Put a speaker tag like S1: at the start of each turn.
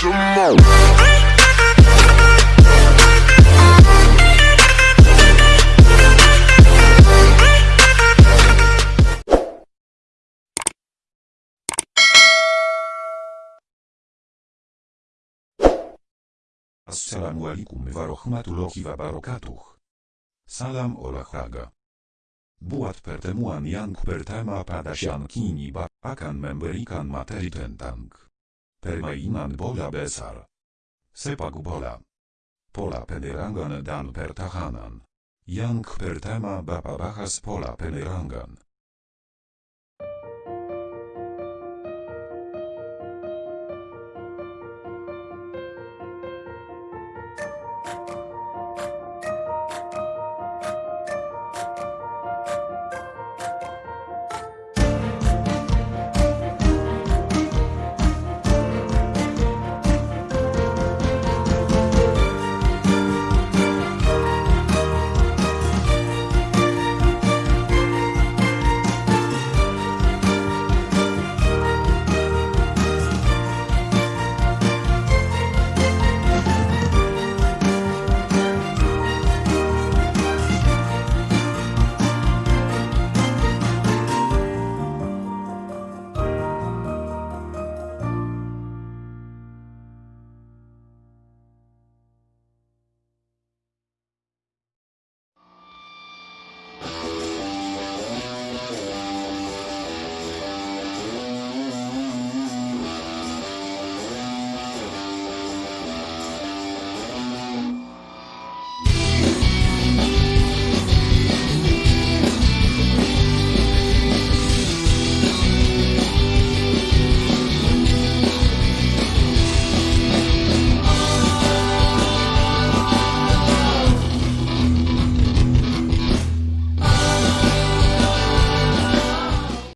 S1: Szymon Assalamu alaikum warahmatullahi wabarakatuh. Salam olahaga. Buat pertemuan yang pertama pada siang kini ba, akan memberikan materi tentang permainan bola besar. Sepak bola. Pola penerangan dan pertahanan. Yang pertama Bapak bahas pola penerangan.